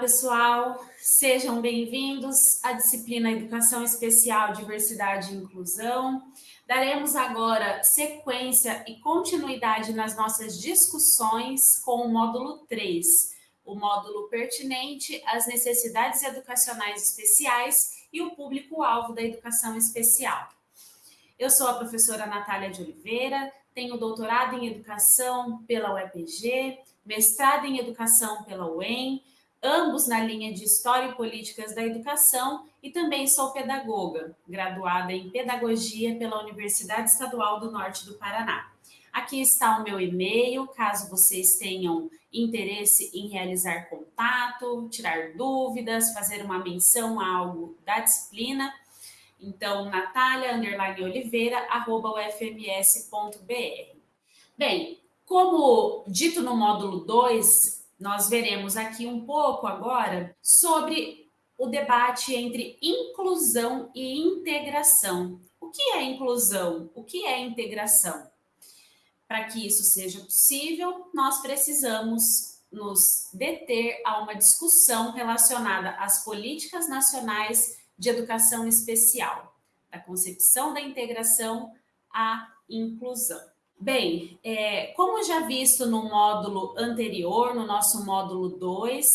pessoal, sejam bem-vindos à disciplina Educação Especial, Diversidade e Inclusão. Daremos agora sequência e continuidade nas nossas discussões com o módulo 3, o módulo pertinente às necessidades educacionais especiais e o público-alvo da educação especial. Eu sou a professora Natália de Oliveira, tenho doutorado em educação pela UEPG, mestrado em educação pela UEM, ambos na linha de História e Políticas da Educação, e também sou pedagoga, graduada em Pedagogia pela Universidade Estadual do Norte do Paraná. Aqui está o meu e-mail, caso vocês tenham interesse em realizar contato, tirar dúvidas, fazer uma menção a algo da disciplina. Então, Natália, underline Oliveira, arroba ufms.br. Bem, como dito no módulo 2, nós veremos aqui um pouco agora sobre o debate entre inclusão e integração. O que é inclusão? O que é integração? Para que isso seja possível, nós precisamos nos deter a uma discussão relacionada às políticas nacionais de educação especial, da concepção da integração à inclusão. Bem, é, como já visto no módulo anterior, no nosso módulo 2,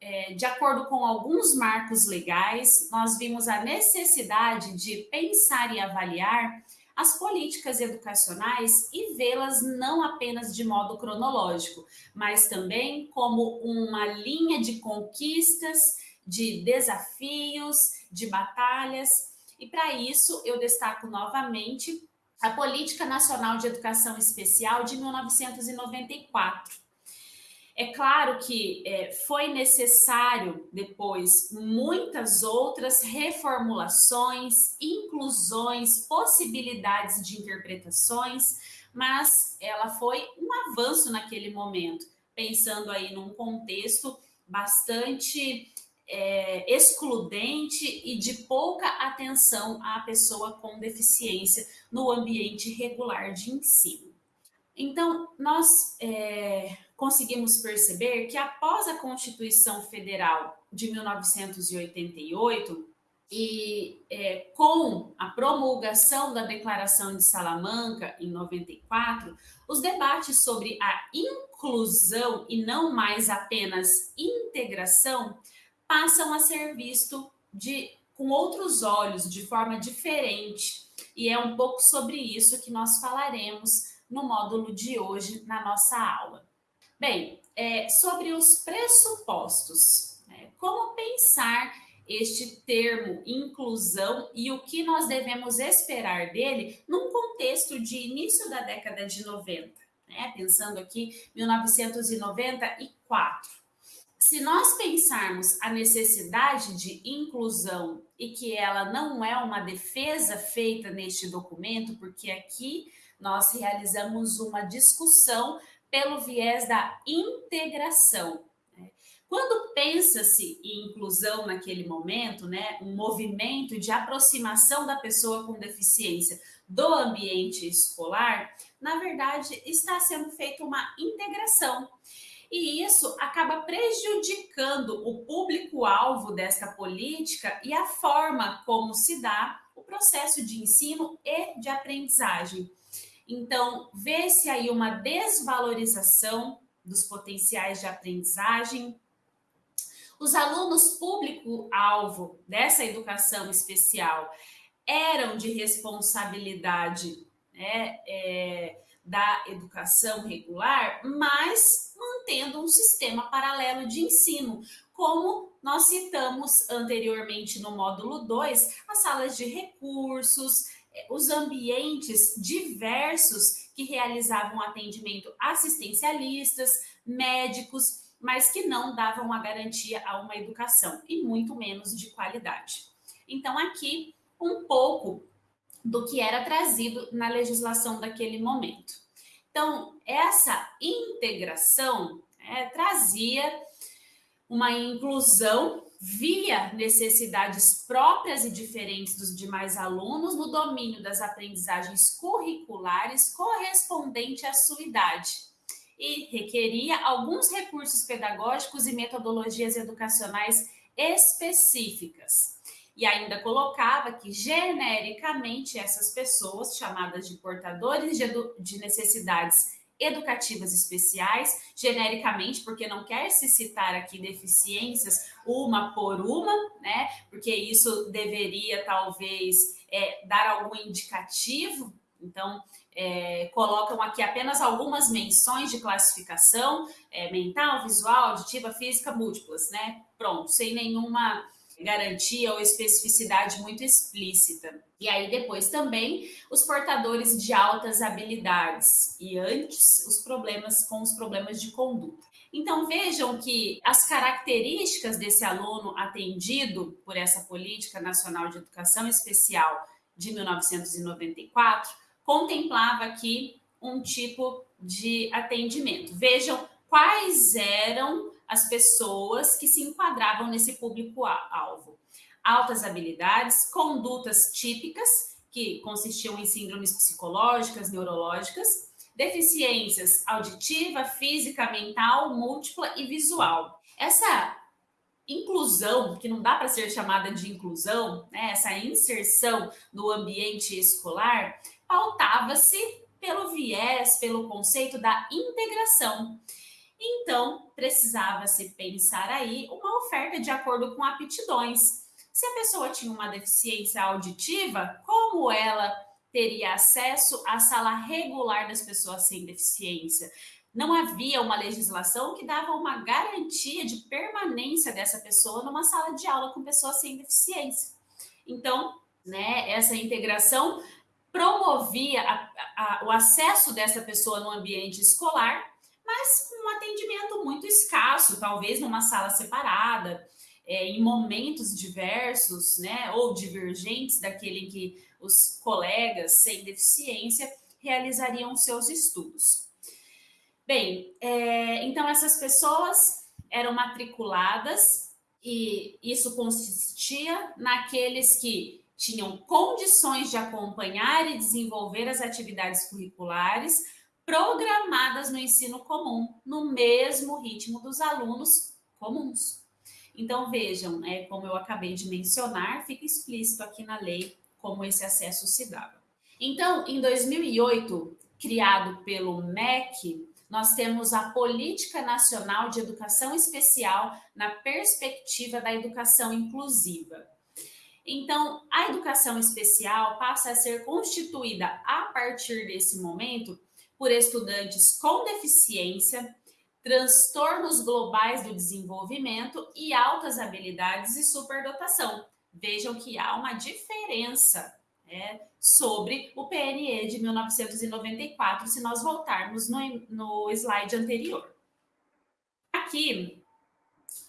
é, de acordo com alguns marcos legais, nós vimos a necessidade de pensar e avaliar as políticas educacionais e vê-las não apenas de modo cronológico, mas também como uma linha de conquistas, de desafios, de batalhas. E para isso eu destaco novamente a Política Nacional de Educação Especial de 1994. É claro que é, foi necessário depois muitas outras reformulações, inclusões, possibilidades de interpretações, mas ela foi um avanço naquele momento, pensando aí num contexto bastante é, excludente e de pouca atenção à pessoa com deficiência no ambiente regular de ensino. Então, nós é, conseguimos perceber que após a Constituição Federal de 1988, e é, com a promulgação da Declaração de Salamanca em 94, os debates sobre a inclusão e não mais apenas integração passam a ser visto de, com outros olhos, de forma diferente. E é um pouco sobre isso que nós falaremos no módulo de hoje na nossa aula. Bem, é, sobre os pressupostos, né? como pensar este termo inclusão e o que nós devemos esperar dele num contexto de início da década de 90, né? pensando aqui 1994. Se nós pensarmos a necessidade de inclusão e que ela não é uma defesa feita neste documento, porque aqui nós realizamos uma discussão pelo viés da integração. Né? Quando pensa-se em inclusão naquele momento, né, um movimento de aproximação da pessoa com deficiência do ambiente escolar, na verdade está sendo feita uma integração e isso acaba prejudicando o público-alvo desta política e a forma como se dá o processo de ensino e de aprendizagem. Então, vê-se aí uma desvalorização dos potenciais de aprendizagem. Os alunos público-alvo dessa educação especial eram de responsabilidade né, é, da educação regular, mas mantendo um sistema paralelo de ensino, como nós citamos anteriormente no módulo 2, as salas de recursos, eh, os ambientes diversos que realizavam atendimento assistencialistas, médicos, mas que não davam a garantia a uma educação e muito menos de qualidade. Então, aqui um pouco do que era trazido na legislação daquele momento. Então, essa integração é, trazia uma inclusão via necessidades próprias e diferentes dos demais alunos no domínio das aprendizagens curriculares correspondente à sua idade. e requeria alguns recursos pedagógicos e metodologias educacionais específicas. E ainda colocava que, genericamente, essas pessoas, chamadas de portadores de, de necessidades educativas especiais, genericamente, porque não quer se citar aqui deficiências uma por uma, né? Porque isso deveria talvez é, dar algum indicativo. Então, é, colocam aqui apenas algumas menções de classificação é, mental, visual, auditiva, física, múltiplas, né? Pronto, sem nenhuma garantia ou especificidade muito explícita. E aí depois também os portadores de altas habilidades e antes os problemas com os problemas de conduta. Então vejam que as características desse aluno atendido por essa Política Nacional de Educação Especial de 1994 contemplava aqui um tipo de atendimento. Vejam quais eram as pessoas que se enquadravam nesse público-alvo. Altas habilidades, condutas típicas, que consistiam em síndromes psicológicas, neurológicas, deficiências auditiva, física, mental, múltipla e visual. Essa inclusão, que não dá para ser chamada de inclusão, né, essa inserção no ambiente escolar, pautava-se pelo viés, pelo conceito da integração. Então, precisava-se pensar aí uma oferta de acordo com aptidões. Se a pessoa tinha uma deficiência auditiva, como ela teria acesso à sala regular das pessoas sem deficiência? Não havia uma legislação que dava uma garantia de permanência dessa pessoa numa sala de aula com pessoas sem deficiência. Então, né, essa integração promovia a, a, o acesso dessa pessoa no ambiente escolar mas com um atendimento muito escasso, talvez numa sala separada, é, em momentos diversos, né, ou divergentes daquele em que os colegas sem deficiência realizariam seus estudos. Bem, é, então essas pessoas eram matriculadas e isso consistia naqueles que tinham condições de acompanhar e desenvolver as atividades curriculares, programadas no ensino comum, no mesmo ritmo dos alunos comuns. Então, vejam, né, como eu acabei de mencionar, fica explícito aqui na lei como esse acesso se dava. Então, em 2008, criado pelo MEC, nós temos a Política Nacional de Educação Especial na perspectiva da educação inclusiva. Então, a educação especial passa a ser constituída a partir desse momento por estudantes com deficiência, transtornos globais do desenvolvimento e altas habilidades e superdotação. Vejam que há uma diferença né, sobre o PNE de 1994, se nós voltarmos no, no slide anterior. Aqui,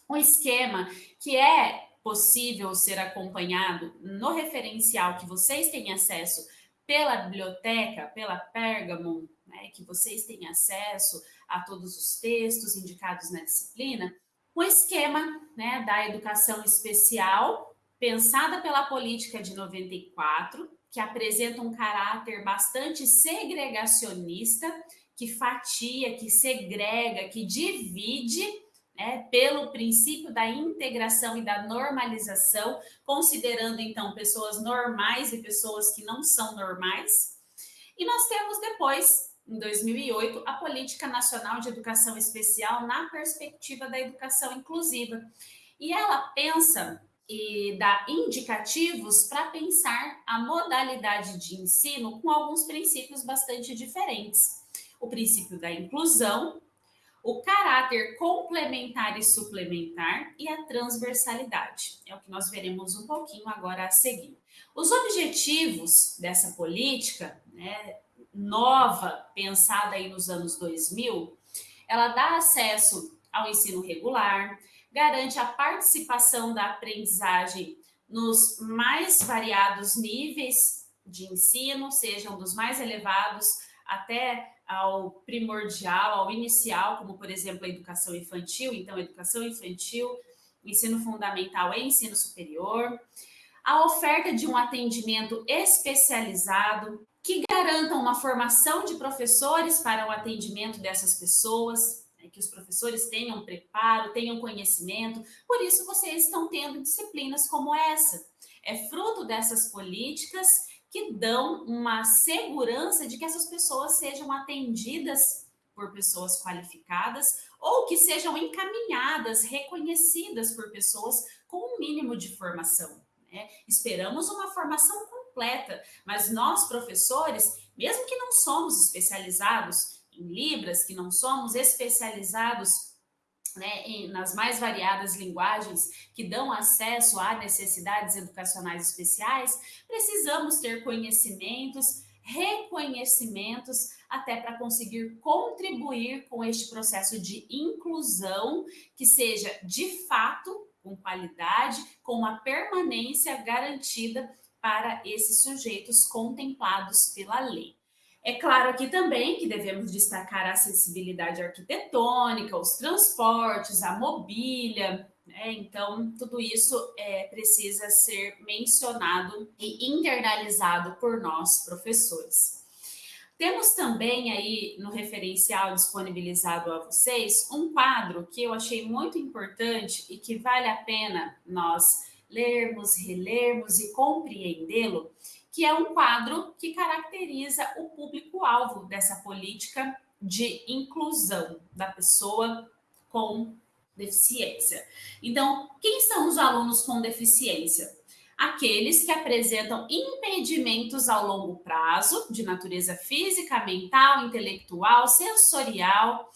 um esquema que é possível ser acompanhado no referencial que vocês têm acesso pela biblioteca, pela Pergamon, né, que vocês têm acesso a todos os textos indicados na disciplina, o esquema né, da educação especial, pensada pela política de 94, que apresenta um caráter bastante segregacionista, que fatia, que segrega, que divide né, pelo princípio da integração e da normalização, considerando então pessoas normais e pessoas que não são normais. E nós temos depois em 2008, a Política Nacional de Educação Especial na perspectiva da educação inclusiva. E ela pensa e dá indicativos para pensar a modalidade de ensino com alguns princípios bastante diferentes. O princípio da inclusão, o caráter complementar e suplementar e a transversalidade. É o que nós veremos um pouquinho agora a seguir. Os objetivos dessa política, né, nova, pensada aí nos anos 2000, ela dá acesso ao ensino regular, garante a participação da aprendizagem nos mais variados níveis de ensino, sejam dos mais elevados até ao primordial, ao inicial, como por exemplo a educação infantil, então educação infantil, ensino fundamental e ensino superior, a oferta de um atendimento especializado que garantam uma formação de professores para o atendimento dessas pessoas, né, que os professores tenham preparo, tenham conhecimento. Por isso, vocês estão tendo disciplinas como essa. É fruto dessas políticas que dão uma segurança de que essas pessoas sejam atendidas por pessoas qualificadas ou que sejam encaminhadas, reconhecidas por pessoas com um mínimo de formação. Né? Esperamos uma formação completa, mas nós, professores, mesmo que não somos especializados em Libras, que não somos especializados né, em, nas mais variadas linguagens que dão acesso a necessidades educacionais especiais, precisamos ter conhecimentos, reconhecimentos, até para conseguir contribuir com este processo de inclusão que seja de fato com qualidade, com uma permanência garantida para esses sujeitos contemplados pela lei. É claro aqui também que devemos destacar a acessibilidade arquitetônica, os transportes, a mobília, né? Então, tudo isso é, precisa ser mencionado e internalizado por nós, professores. Temos também aí no referencial disponibilizado a vocês um quadro que eu achei muito importante e que vale a pena nós lermos, relermos e compreendê-lo, que é um quadro que caracteriza o público-alvo dessa política de inclusão da pessoa com deficiência. Então, quem são os alunos com deficiência? Aqueles que apresentam impedimentos ao longo prazo, de natureza física, mental, intelectual, sensorial,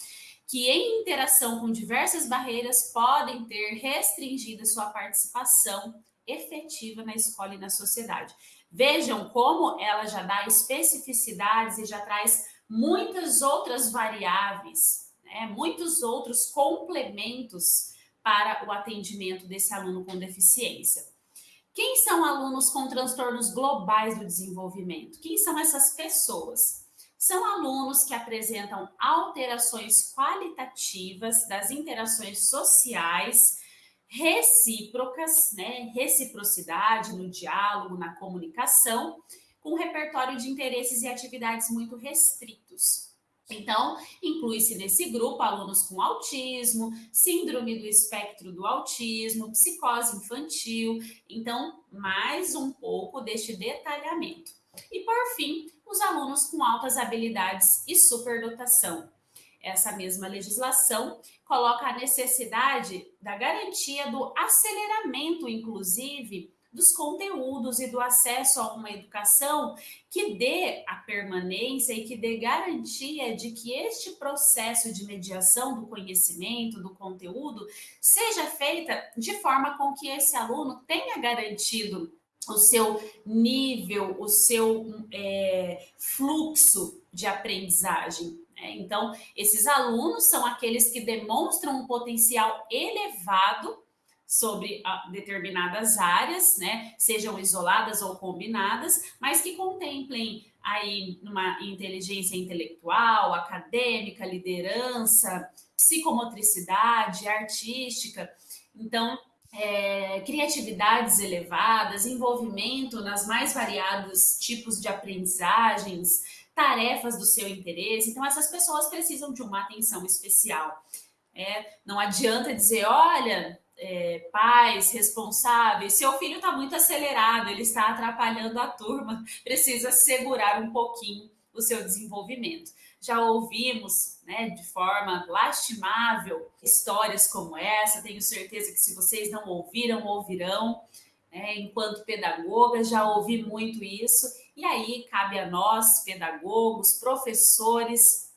que em interação com diversas barreiras podem ter restringido sua participação efetiva na escola e na sociedade. Vejam como ela já dá especificidades e já traz muitas outras variáveis, né? muitos outros complementos para o atendimento desse aluno com deficiência. Quem são alunos com transtornos globais do desenvolvimento? Quem são essas pessoas? São alunos que apresentam alterações qualitativas das interações sociais recíprocas, né? Reciprocidade no diálogo, na comunicação, com repertório de interesses e atividades muito restritos. Então, inclui-se nesse grupo alunos com autismo, síndrome do espectro do autismo, psicose infantil. Então, mais um pouco deste detalhamento. E, por fim, os alunos com altas habilidades e superdotação, essa mesma legislação coloca a necessidade da garantia do aceleramento, inclusive, dos conteúdos e do acesso a uma educação que dê a permanência e que dê garantia de que este processo de mediação do conhecimento, do conteúdo, seja feita de forma com que esse aluno tenha garantido o seu nível, o seu é, fluxo de aprendizagem. Né? Então, esses alunos são aqueles que demonstram um potencial elevado sobre ah, determinadas áreas, né, sejam isoladas ou combinadas, mas que contemplem aí uma inteligência intelectual, acadêmica, liderança, psicomotricidade, artística. Então, é, criatividades elevadas, envolvimento nas mais variados tipos de aprendizagens, tarefas do seu interesse. Então, essas pessoas precisam de uma atenção especial. É, não adianta dizer, olha, é, pais responsáveis, seu filho está muito acelerado, ele está atrapalhando a turma, precisa segurar um pouquinho o seu desenvolvimento. Já ouvimos, né, de forma lastimável, histórias como essa. Tenho certeza que se vocês não ouviram, ouvirão. Né, enquanto pedagoga, já ouvi muito isso. E aí cabe a nós, pedagogos, professores,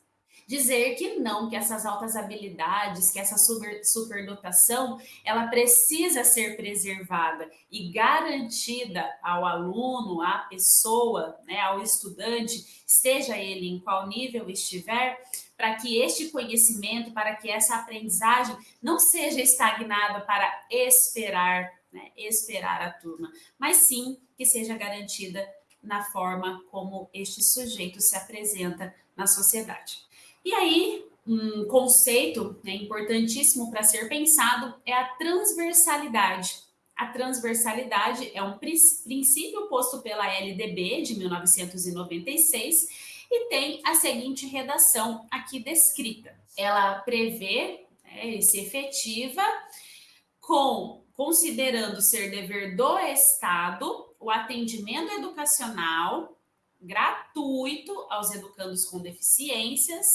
dizer que não, que essas altas habilidades, que essa super, superdotação, ela precisa ser preservada e garantida ao aluno, à pessoa, né, ao estudante, esteja ele em qual nível estiver, para que este conhecimento, para que essa aprendizagem não seja estagnada para esperar, né, esperar a turma, mas sim que seja garantida na forma como este sujeito se apresenta na sociedade. E aí, um conceito né, importantíssimo para ser pensado é a transversalidade. a transversalidade é um princípio posto pela LDB de 1996 e tem a seguinte redação aqui descrita. Ela prevê né, e se efetiva com considerando ser dever do Estado o atendimento educacional gratuito aos educandos com deficiências,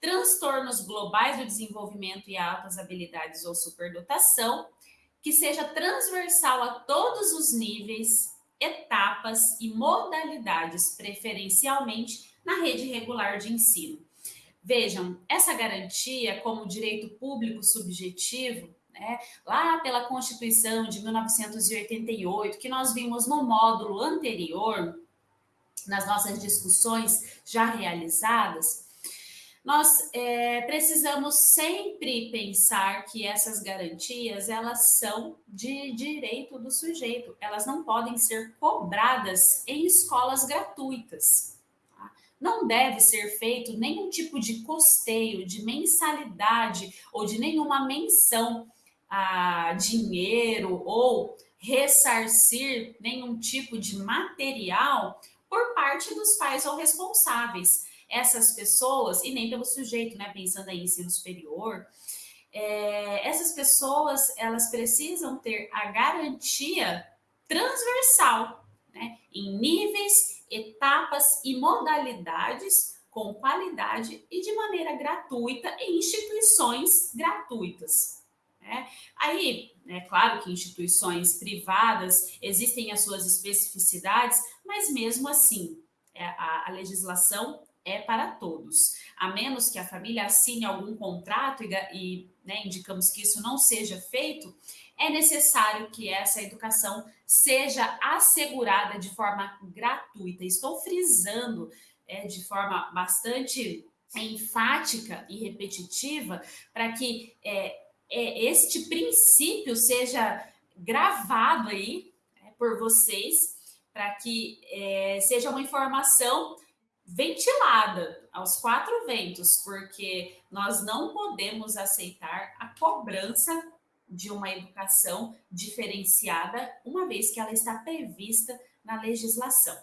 transtornos globais do desenvolvimento e altas habilidades ou superdotação, que seja transversal a todos os níveis, etapas e modalidades, preferencialmente na rede regular de ensino. Vejam, essa garantia como direito público subjetivo, né, lá pela Constituição de 1988, que nós vimos no módulo anterior, nas nossas discussões já realizadas, nós é, precisamos sempre pensar que essas garantias elas são de direito do sujeito, elas não podem ser cobradas em escolas gratuitas. Tá? Não deve ser feito nenhum tipo de custeio, de mensalidade ou de nenhuma menção a dinheiro ou ressarcir nenhum tipo de material por parte dos pais ou responsáveis essas pessoas, e nem pelo sujeito, né, pensando em ensino superior, é, essas pessoas, elas precisam ter a garantia transversal, né, em níveis, etapas e modalidades com qualidade e de maneira gratuita em instituições gratuitas. Né? Aí, é claro que instituições privadas existem as suas especificidades, mas mesmo assim, é, a, a legislação é para todos. A menos que a família assine algum contrato e, e né, indicamos que isso não seja feito, é necessário que essa educação seja assegurada de forma gratuita. Estou frisando é, de forma bastante enfática e repetitiva para que é, é, este princípio seja gravado aí é, por vocês, para que é, seja uma informação ventilada aos quatro ventos, porque nós não podemos aceitar a cobrança de uma educação diferenciada, uma vez que ela está prevista na legislação.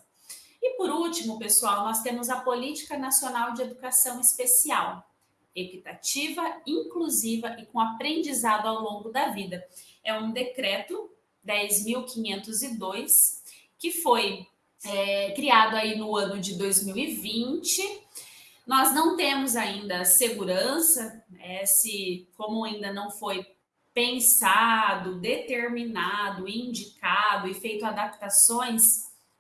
E por último, pessoal, nós temos a Política Nacional de Educação Especial, equitativa, inclusiva e com aprendizado ao longo da vida. É um decreto 10.502 que foi é, criado aí no ano de 2020. Nós não temos ainda segurança, né, se como ainda não foi pensado, determinado, indicado e feito adaptações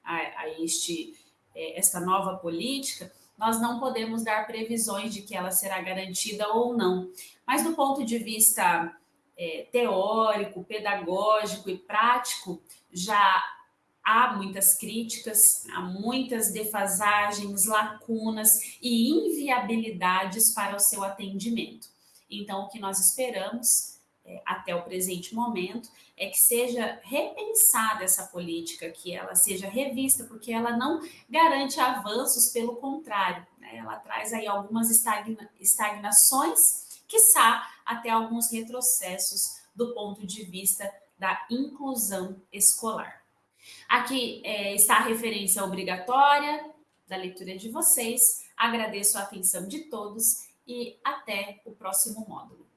a, a este é, esta nova política, nós não podemos dar previsões de que ela será garantida ou não. Mas do ponto de vista é, teórico, pedagógico e prático, já há muitas críticas, há muitas defasagens, lacunas e inviabilidades para o seu atendimento. Então, o que nós esperamos até o presente momento é que seja repensada essa política, que ela seja revista, porque ela não garante avanços, pelo contrário, né? ela traz aí algumas estagna estagnações, quiçá até alguns retrocessos do ponto de vista da inclusão escolar. Aqui é, está a referência obrigatória da leitura de vocês. Agradeço a atenção de todos e até o próximo módulo.